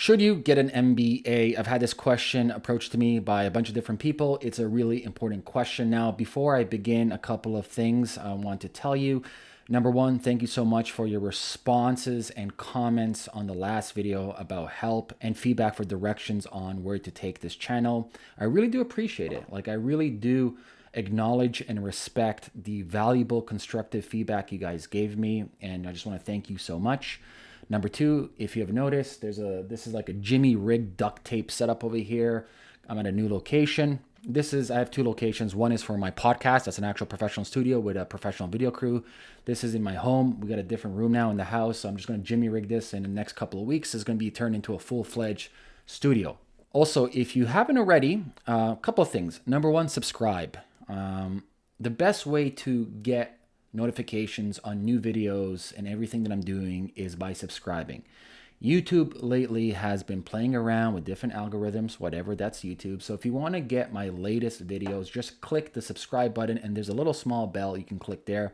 should you get an MBA? I've had this question approached to me by a bunch of different people. It's a really important question. Now, before I begin, a couple of things I want to tell you. Number one, thank you so much for your responses and comments on the last video about help and feedback for directions on where to take this channel. I really do appreciate it. Like, I really do acknowledge and respect the valuable constructive feedback you guys gave me. And I just want to thank you so much. Number two, if you have noticed, there's a this is like a Jimmy rig duct tape setup over here. I'm at a new location. This is I have two locations. One is for my podcast. That's an actual professional studio with a professional video crew. This is in my home. We got a different room now in the house. So I'm just going to Jimmy rig this in the next couple of weeks. It's going to be turned into a full-fledged studio. Also, if you haven't already, a uh, couple of things. Number one, subscribe. Um, the best way to get notifications on new videos and everything that I'm doing is by subscribing. YouTube lately has been playing around with different algorithms, whatever, that's YouTube. So if you want to get my latest videos, just click the subscribe button and there's a little small bell you can click there.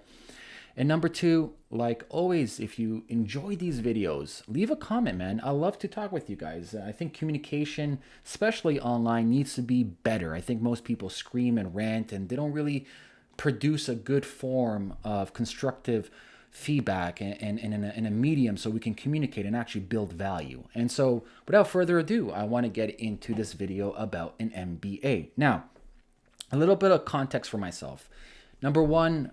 And number two, like always, if you enjoy these videos, leave a comment, man. I love to talk with you guys. I think communication, especially online, needs to be better. I think most people scream and rant and they don't really produce a good form of constructive feedback and, and, and in, a, in, a, medium so we can communicate and actually build value. And so without further ado, I want to get into this video about an MBA. Now, a little bit of context for myself. Number one,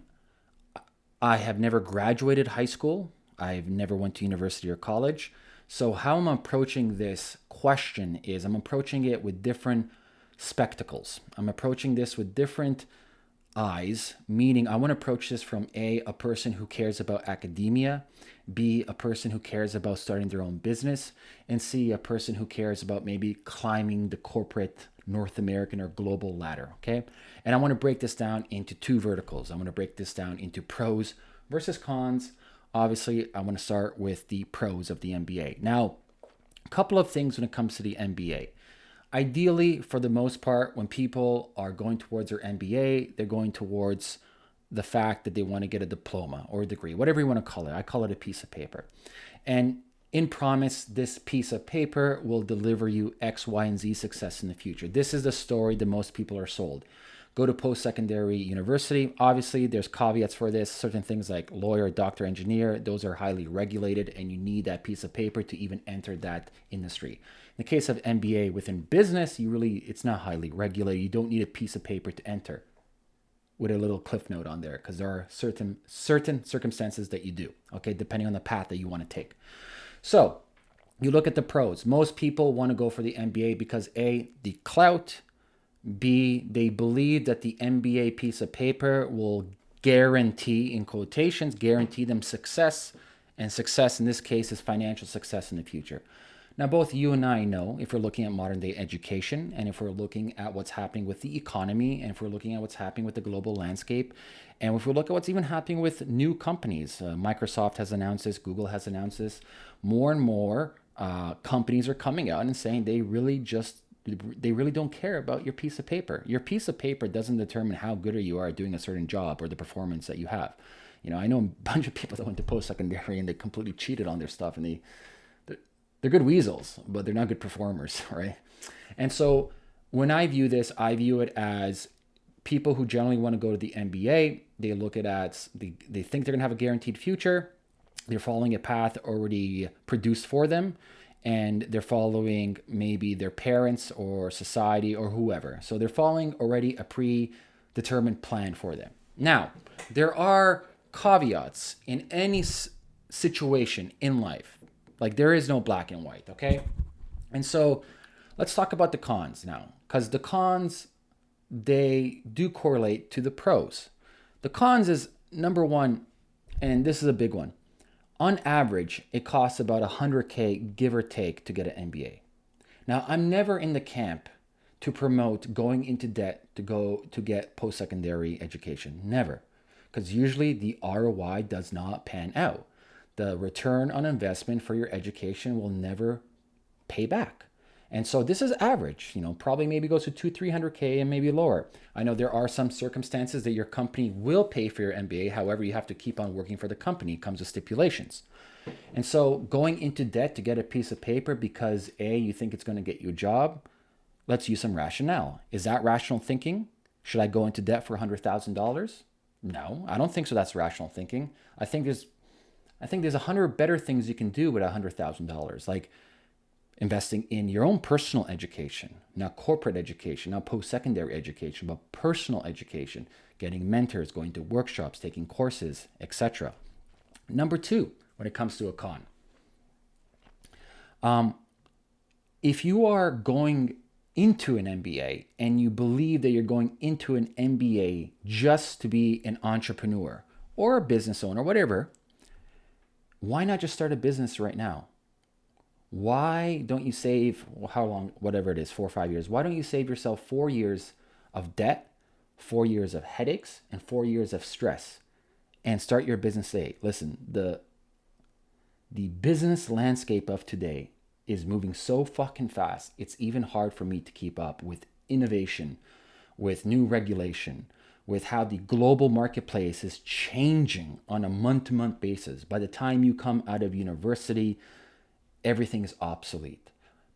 I have never graduated high school. I've never went to university or college. So how I'm approaching this question is I'm approaching it with different spectacles. I'm approaching this with different eyes, meaning I want to approach this from A, a person who cares about academia, B, a person who cares about starting their own business, and C, a person who cares about maybe climbing the corporate North American or global ladder, okay? And I want to break this down into two verticals. I'm going to break this down into pros versus cons. Obviously, I want to start with the pros of the MBA. Now, a couple of things when it comes to the MBA. Ideally, for the most part, when people are going towards their MBA, they're going towards the fact that they want to get a diploma or a degree, whatever you want to call it. I call it a piece of paper. And in promise, this piece of paper will deliver you X, Y, and Z success in the future. This is the story that most people are sold. Go to post-secondary university. Obviously, there's caveats for this. Certain things like lawyer, doctor, engineer, those are highly regulated and you need that piece of paper to even enter that industry. In the case of MBA within business, you really, it's not highly regulated. You don't need a piece of paper to enter with a little cliff note on there because there are certain certain circumstances that you do, okay, depending on the path that you want to take. So you look at the pros. Most people want to go for the MBA because A, the clout, B, they believe that the MBA piece of paper will guarantee, in quotations, guarantee them success. And success in this case is financial success in the future. Now, both you and I know if we're looking at modern day education and if we're looking at what's happening with the economy and if we're looking at what's happening with the global landscape and if we look at what's even happening with new companies, uh, Microsoft has announced this, Google has announced this, more and more uh, companies are coming out and saying they really just they really don't care about your piece of paper. Your piece of paper doesn't determine how good you are at doing a certain job or the performance that you have. You know, I know a bunch of people that went to post-secondary and they completely cheated on their stuff and they they're good weasels, but they're not good performers, right? And so when I view this, I view it as people who generally want to go to the MBA, they look at as they, they think they're gonna have a guaranteed future. They're following a path already produced for them and they're following maybe their parents or society or whoever. So they're following already a predetermined plan for them. Now, there are caveats in any situation in life. Like there is no black and white, okay? And so let's talk about the cons now, because the cons, they do correlate to the pros. The cons is number one, and this is a big one. On average, it costs about 100K, give or take, to get an MBA. Now, I'm never in the camp to promote going into debt to go to get post-secondary education. Never. Because usually the ROI does not pan out the return on investment for your education will never pay back. And so this is average, you know, probably maybe goes to two, 300K and maybe lower. I know there are some circumstances that your company will pay for your MBA. However, you have to keep on working for the company. Comes with stipulations. And so going into debt to get a piece of paper because A, you think it's going to get you a job, let's use some rationale. Is that rational thinking? Should I go into debt for $100,000? No, I don't think so. That's rational thinking. I think there's, I think there's a hundred better things you can do with a hundred thousand dollars, like investing in your own personal education, not corporate education, not post-secondary education, but personal education, getting mentors, going to workshops, taking courses, etc. Number two, when it comes to a con, um, if you are going into an MBA and you believe that you're going into an MBA just to be an entrepreneur or a business owner, whatever, why not just start a business right now? Why don't you save how long, whatever it is, four or five years? Why don't you save yourself four years of debt, four years of headaches, and four years of stress and start your business today? Listen, the the business landscape of today is moving so fucking fast, it's even hard for me to keep up with innovation, with new regulation, with how the global marketplace is changing on a month to month basis. By the time you come out of university, everything is obsolete.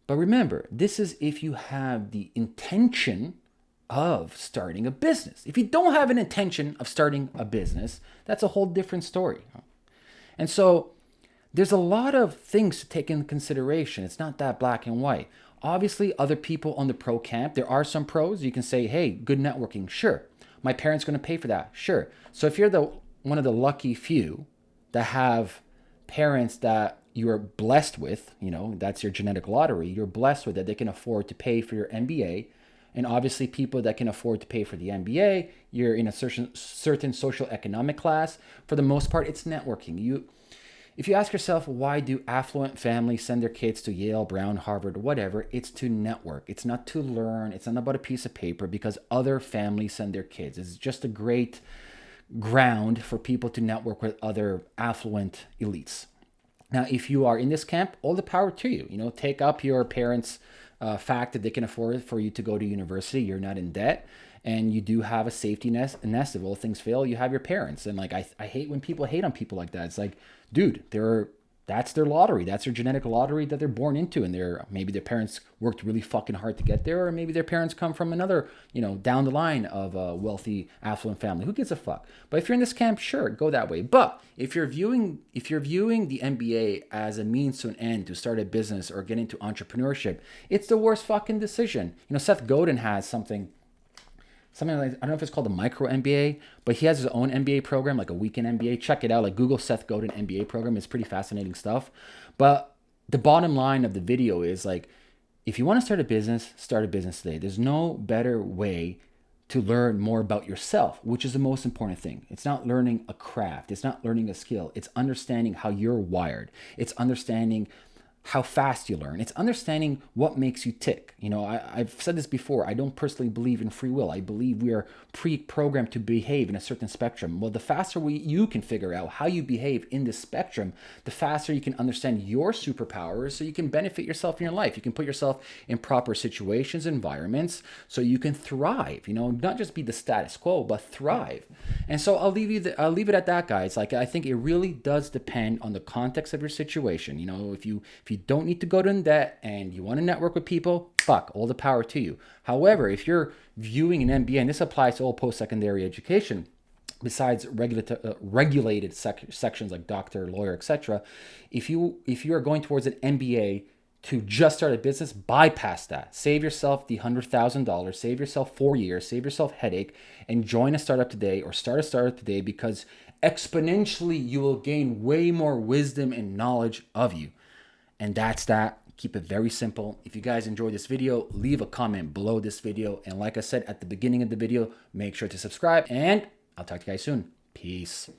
But remember, this is if you have the intention of starting a business. If you don't have an intention of starting a business, that's a whole different story. And so there's a lot of things to take into consideration. It's not that black and white. Obviously, other people on the pro camp, there are some pros. You can say, hey, good networking, sure. My parents going to pay for that, sure. So if you're the one of the lucky few that have parents that you're blessed with, you know, that's your genetic lottery, you're blessed with that they can afford to pay for your MBA. And obviously, people that can afford to pay for the MBA, you're in a certain certain social economic class. For the most part, it's networking. You if you ask yourself, why do affluent families send their kids to Yale, Brown, Harvard, whatever, it's to network. It's not to learn. It's not about a piece of paper because other families send their kids. It's just a great ground for people to network with other affluent elites. Now, if you are in this camp, all the power to you. You know, take up your parents' uh, fact that they can afford for you to go to university. You're not in debt and you do have a safety nest, nest if all things fail you have your parents and like I, I hate when people hate on people like that it's like dude they're that's their lottery. That's their genetic lottery that they're born into. And they're maybe their parents worked really fucking hard to get there or maybe their parents come from another you know down the line of a wealthy affluent family. Who gives a fuck? But if you're in this camp sure go that way. But if you're viewing if you're viewing the mba as a means to an end to start a business or get into entrepreneurship it's the worst fucking decision. You know seth godin has something something like I don't know if it's called the micro MBA, but he has his own MBA program, like a weekend MBA. Check it out. Like Google Seth Godin MBA program. It's pretty fascinating stuff. But the bottom line of the video is like, if you want to start a business, start a business today. There's no better way to learn more about yourself, which is the most important thing. It's not learning a craft. It's not learning a skill. It's understanding how you're wired. It's understanding how fast you learn. It's understanding what makes you tick. You know, I, have said this before. I don't personally believe in free will. I believe we are pre-programmed to behave in a certain spectrum. Well, the faster we, you can figure out how you behave in this spectrum, the faster you can understand your superpowers so you can benefit yourself in your life. You can put yourself in proper situations, environments, so you can thrive, you know, not just be the status quo, but thrive. And so I'll leave you, the, I'll leave it at that, guys. Like, I think it really does depend on the context of your situation. You know, if you, if you you don't need to go to debt and you want to network with people, fuck, all the power to you. However, if you're viewing an MBA, and this applies to all post-secondary education, besides uh, regulated sec sections like doctor, lawyer, etc., if you if you are going towards an MBA to just start a business, bypass that. Save yourself the $100,000, save yourself four years, save yourself headache, and join a startup today or start a startup today because exponentially you will gain way more wisdom and knowledge of you. And that's that. Keep it very simple. If you guys enjoyed this video, leave a comment below this video. And like I said at the beginning of the video, make sure to subscribe and I'll talk to you guys soon. Peace.